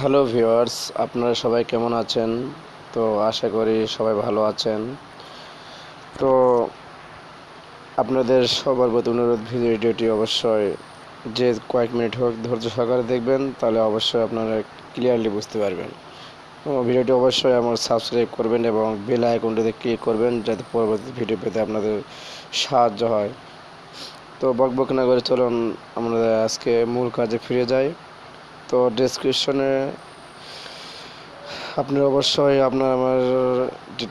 Hello viewers, আপনারা সবাই কেমন আছেন? তো আশা করি সবাই ভালো আছেন। তো আপনাদের সবার প্রতি অনুরোধ ভিডিওটি অবশ্যই যে কয়েক মিনিট হোক ধৈর্য সহকারে দেখবেন, তাহলে অবশ্যই আপনারা ক্লিয়ারলি বুঝতে পারবেন। ভিডিওটি অবশ্যই আমার সাবস্ক্রাইব করবেন এবং বেল আইকনটিতে ক্লিক করবেন, যাতে পরবর্তী ভিডিও পেতে আপনাদের সাহায্য হয়। তো বকবক না করে চলুন আমরা আজকে মূল কাজে ফিরে যাই। তো ডেসক্রিপশনে আপনি অবশ্যই আপনার, আমার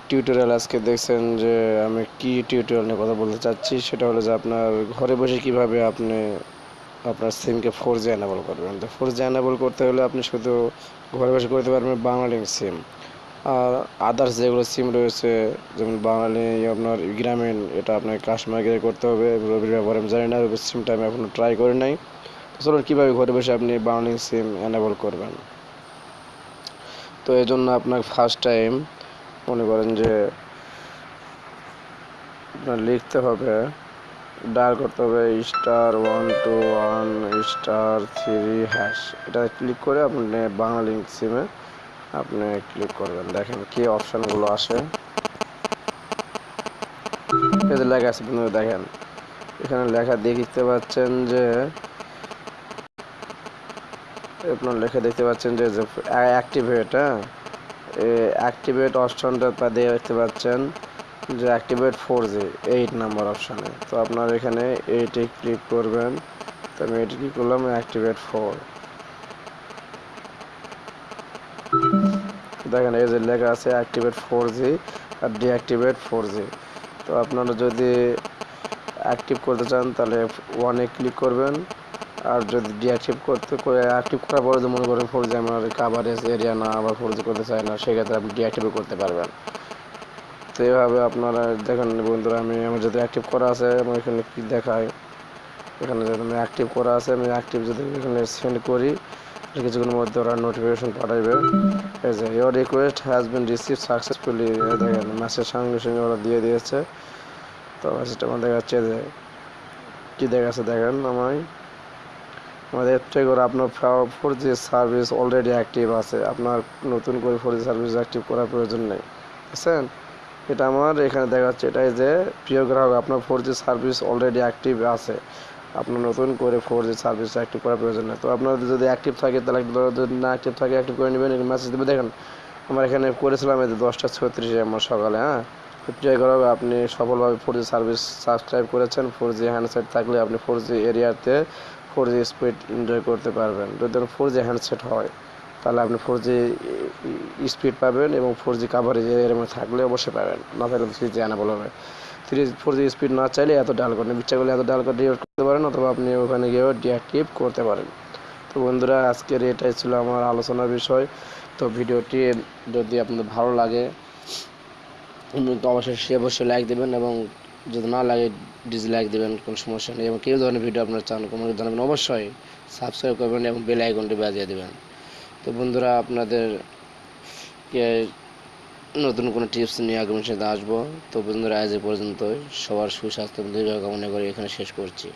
টিউটোরিয়াল আজকে দেখছেন যে আমি কি টিউটোরিয়াল নিয়ে কথা বলতে চাচ্ছি। সেটা হলো যে আপনার ঘরে বসে কীভাবে আপনি আপনার সিমকে ফোর জি অ্যানাবল করবেন। তো ফোর জি অ্যানাবল করতে হলে আপনি শুধু ঘরে বসে করতে পারবেন বাংলালিং সিম আর আদার্স যেগুলো সিম রয়েছে, যেমন বাঙালি আপনার গ্রামীণ, এটা আপনার কাস্টমার কেয়ার করতে হবে। রবির ব্যবহার আমি জানি না রবির সিমটা আমি এখনও ট্রাই করি নাই। চলুন কীভাবে ঘরে বসে আপনি বাংলালিং সিম অ্যানাবল করবেন? তো এই জন্য আপনার ফার্স্ট টাইম মনে করেন যে আপনার লিখতে হবে ডায়াল করতে হবে star one two one star three hash এটা ক্লিক করে আপনি বাংলা লিঙ্ক সিমে আপনি ক্লিক করবেন। দেখেন কি অপশানগুলো আসে। লেখা আছে দেখেন। এখানে লেখা দেখতে পাচ্ছেন যে আপনার লেখা দেখতে পাচ্ছেন যে অ্যাক্টিভেট হ্যাঁ? অ্যাক্টিভেট অপশনটা দিয়ে দেখতে পাচ্ছেন যে activate four G eight number অপশানে তো আপনার এখানে এইটে ক্লিক করবেন। তো আমি এটি কী করলাম অ্যাক্টিভেট ফোর দেখেন, এই যে লেখা আছে অ্যাক্টিভেট ফোর জি আর ডিঅ্যাক্টিভেট ফোর জি তো আপনারা যদি অ্যাক্টিভ করতে চান, তাহলে ওয়ানে ক্লিক করবেন। আর যদি ডিঅ্যাক্টিভ করতে করে অ্যাক্টিভ করার পরে যদি মনে করেন ফোর জি আমার কাভারেজ এরিয়া না, আবার ফোর করতে চাই না, সেক্ষেত্রে আপনি ডিঅ্যাক্টিভও করতে পারবেন। তো এইভাবে আপনারা দেখেন বন্ধুরা, আমি আমার যদি অ্যাক্টিভ করা আছে আমার এখানে কী দেখায় এখানে যদি আমি অ্যাক্টিভ করা আছে, আমি অ্যাক্টিভ যদি এখানে সেন্ড করি কিছুক্ষণের মধ্যে ওরা নোটিফিকেশন যে your request has been receive successfully দেখেন মেসেজ সঙ্গে সঙ্গে ওরা দিয়ে দিয়েছে। তো মেসেজটা আমার দেখাচ্ছে যে, কী দেখাচ্ছে দেখেন আমায়। আমাদের থেকে করে আপনার four G service already active আছে। আপনার নতুন করে ফোর জি সার্ভিস অ্যাক্টিভ করার প্রয়োজন নেই। বুঝছেন? এটা আমার এখানে দেখা যাচ্ছে এটাই যে প্রিয় গ্রাহক, আপনার four G service already active আছে। আপনার নতুন করে ফোর জি সার্ভিস অ্যাক্টিভ করার প্রয়োজন নেই। তো আপনার যদি অ্যাক্টিভ থাকে, তাহলে যদি না অ্যাক্টিভ থাকে অ্যাক্টিভ করে নেবেন মেসেজ দেবে দেখেন, আমার এখানে করেছিলাম এই যে দশটা ছত্রিশে আমার সকালে হ্যাঁ? প্রিয় গ্রাহক, আপনি সফলভাবে ফোর জি সার্ভিস সাবস্ক্রাইব করেছেন। ফোর জি হ্যান্ডসেট থাকলে আপনি ফোর জি এরিয়াতে ফোর জি স্পিড এনজয় করতে পারবেন। যদি ধরুন ফোর জি হ্যান্ডসেট হয়, তাহলে আপনি ফোর জি স্পিড পাবেন এবং ফোর জি কাভারেজ এর মধ্যে থাকলে অবশ্যই পাবেন। না থাকলে থ্রি জি আনাবল হবে থ্রি ফোর জি স্পিড না চাইলে এত ডাল করেন ইচ্ছা করলে এত ডাল করে ডিঅ্যাক্ট করতে পারেন অথবা আপনি ওখানে গিয়েও ডিঅ্যাক্টিভ করতে পারেন। তো বন্ধুরা, আজকের এটাই ছিল আমার আলোচনার বিষয়। তো ভিডিওটি যদি আপনাদের ভালো লাগে তো অবশ্যই সে অবশ্যই লাইক দেবেন এবং যদি না লাগে ডিসলাইক দেবেন, কোনো সমস্যা নেই। এবং কেউ ধরনের ভিডিও আপনারা চান কোনো জানাবেন, অবশ্যই সাবস্ক্রাইব করবেন এবং বেল আইকনটি বাজিয়ে দেবেন। তো বন্ধুরা, আপনাদের নতুন কোনো টিপস নিয়ে আগামী সাথে আসব? তো বন্ধুরা, আজ এ পর্যন্ত সবার সুস্বাস্থ্য দীর্ঘ কামনা করে এখানে শেষ করছি।